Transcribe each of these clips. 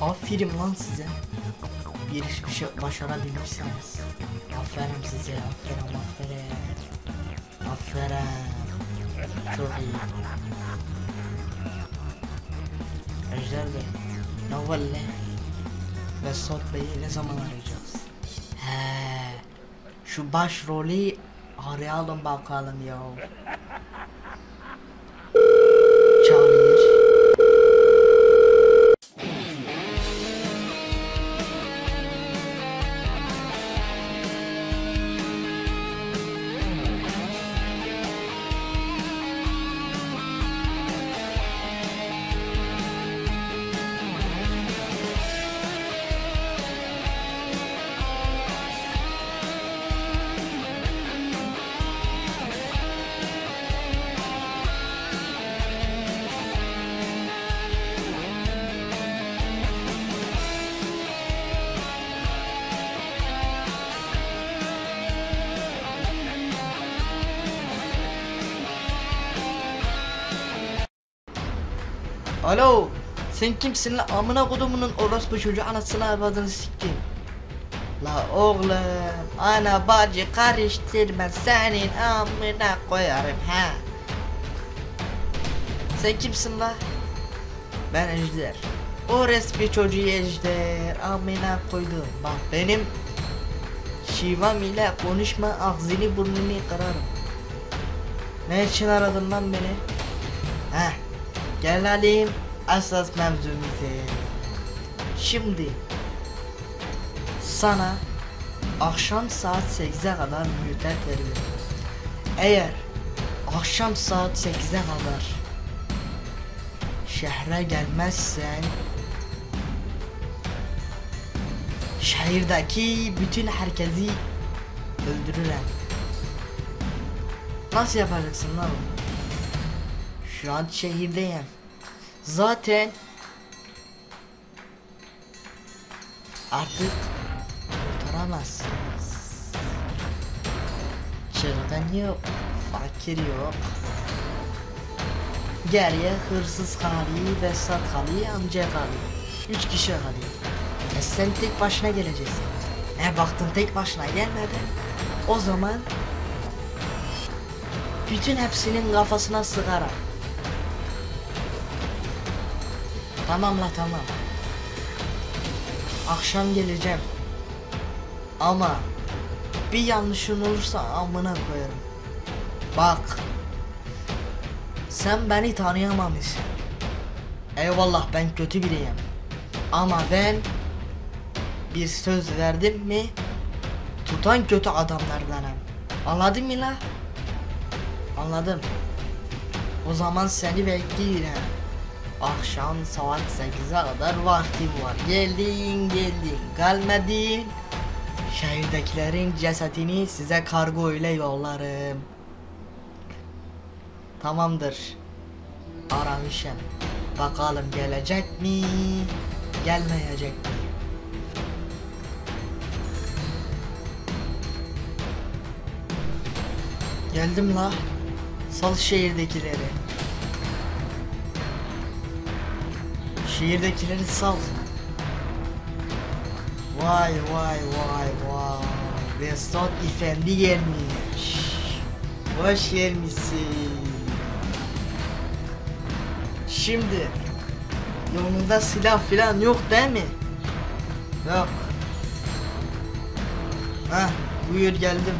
Aferin lan size. Bir iş bir şey başarabilmişsiniz. Aferin size, aferin, aferin. Aferin. Çok iyi. Ejder Bey, ne valle? Vesat Bey'i ne zaman arayacağız? He, şu başrolü arayalım bakalım ya. Alo, sen kimsin la amına kodumunun orospu çocuğu anasını avradını siktim. La oğlum, ana bacı karıştırma senin amına koyarım ha. Sen kimsin la? Ben Ejder. O resmi çocuğu Ejder. Amına koydum. Bak benim şivam ile konuşma ağzını burnunu kırarım. Ne için aradın lan beni? Heh. Gelelim asas mevzumuza. Şimdi sana akşam saat 8'e kadar müddet veriyorum. Eğer akşam saat 8'e kadar şehre gelmezsen şehirdeki bütün herkesi öldürürüm. Nasıl yapacaksın lan bunu? Şu an şehirdeyim. Zaten artık kurtaramazsınız. Çılgın yok, fakir yok. Geriye hırsız kalıyor, Vesat kalıyor, amca kalıyor. Üç kişi kalıyor. E sen tek başına geleceksin. E baktın tek başına gelmedin. O zaman bütün hepsinin kafasına sıkarak Tamam la tamam. Akşam geleceğim. Ama bir yanlışın olursa amına koyarım. Bak. Sen beni tanıyamamışsın. Eyvallah ben kötü biriyim. Ama ben bir söz verdim mi tutan kötü adamlardanım. Anladın mı la? Anladım. O zaman seni bekliyorum. Akşam saat 8'e kadar vaktim var. Geldin geldin gelmedin. Şehirdekilerin cesetini size kargo ile yollarım. Tamamdır. Aramışım. Bakalım gelecek mi? Gelmeyecek mi? Geldim la. Sal şehirdekileri. Şehirdekileri sal. Vay vay vay vay. Vesat Efendi gelmiş. Hoş gelmişsin. Şimdi yanında silah filan yok değil mi? Yok. Hah buyur geldim.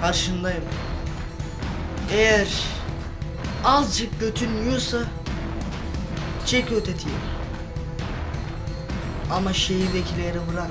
Karşındayım. Eğer azıcık götün çek ötetiyi. Ama şehirdekileri bırak.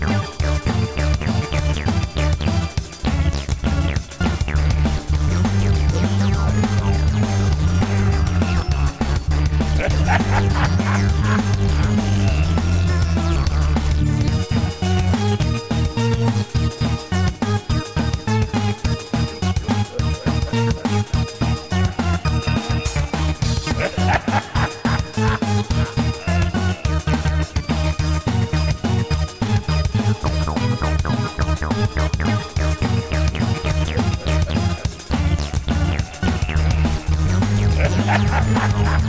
Ha ha ha ha!